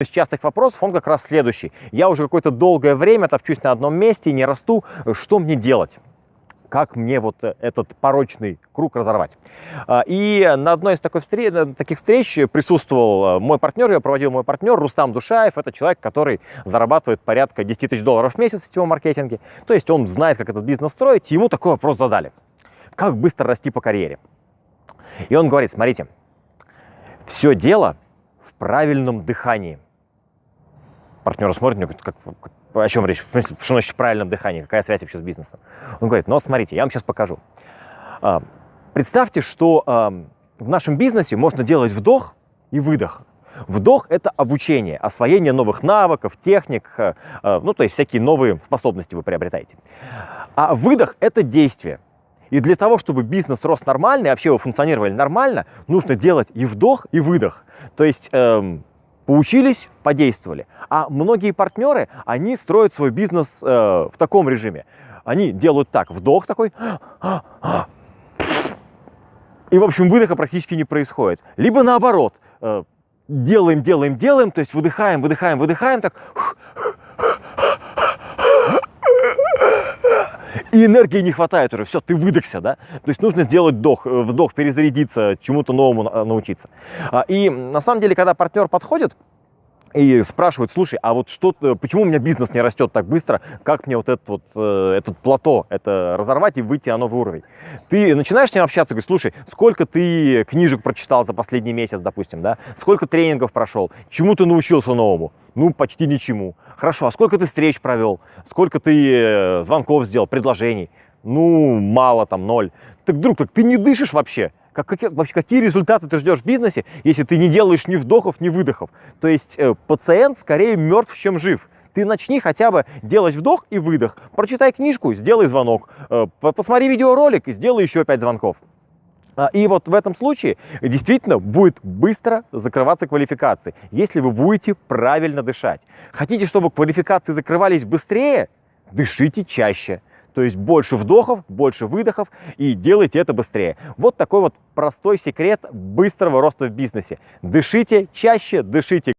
из частых вопросов, он как раз следующий. Я уже какое-то долгое время топчусь на одном месте, не расту. Что мне делать? Как мне вот э, этот порочный круг разорвать? А, и на одной из такой встреч, таких встреч присутствовал э, мой партнер, ее проводил мой партнер Рустам Душаев. Это человек, который зарабатывает порядка 10 тысяч долларов в месяц в сетевом маркетинге. То есть он знает, как этот бизнес строить. Ему такой вопрос задали. Как быстро расти по карьере? И он говорит, смотрите, все дело в правильном дыхании партнер смотрит, мне говорит, как, о чем речь? В смысле, что значит в правильном дыхании? Какая связь вообще с бизнесом? Он говорит, ну смотрите, я вам сейчас покажу. А, представьте, что а, в нашем бизнесе можно делать вдох и выдох. Вдох – это обучение, освоение новых навыков, техник, а, ну, то есть всякие новые способности вы приобретаете. А выдох – это действие. И для того, чтобы бизнес рос нормально и вообще вы функционировали нормально, нужно делать и вдох, и выдох. То есть эм, Поучились, подействовали. А многие партнеры, они строят свой бизнес э, в таком режиме. Они делают так, вдох такой, и, в общем, выдоха практически не происходит. Либо наоборот, э, делаем, делаем, делаем, то есть выдыхаем, выдыхаем, выдыхаем, так, и энергии не хватает уже, все, ты выдохся, да? То есть нужно сделать вдох, э, вдох перезарядиться, чему-то новому научиться. А, и на самом деле, когда партнер подходит, и спрашивают, слушай, а вот что, почему у меня бизнес не растет так быстро, как мне вот этот вот, э, этот плато, это разорвать и выйти на новый уровень? Ты начинаешь с ним общаться, говоришь, слушай, сколько ты книжек прочитал за последний месяц, допустим, да? Сколько тренингов прошел? Чему ты научился новому? Ну, почти ничему. Хорошо, а сколько ты встреч провел? Сколько ты э, звонков сделал, предложений? Ну, мало там, ноль. Так, друг, так ты не дышишь вообще. Как, как, вообще, какие результаты ты ждешь в бизнесе, если ты не делаешь ни вдохов, ни выдохов? То есть э, пациент скорее мертв, чем жив. Ты начни хотя бы делать вдох и выдох. Прочитай книжку, сделай звонок. Э, посмотри видеоролик и сделай еще пять звонков. А, и вот в этом случае действительно будет быстро закрываться квалификации, если вы будете правильно дышать. Хотите, чтобы квалификации закрывались быстрее? Дышите чаще. То есть больше вдохов, больше выдохов и делайте это быстрее. Вот такой вот простой секрет быстрого роста в бизнесе. Дышите чаще, дышите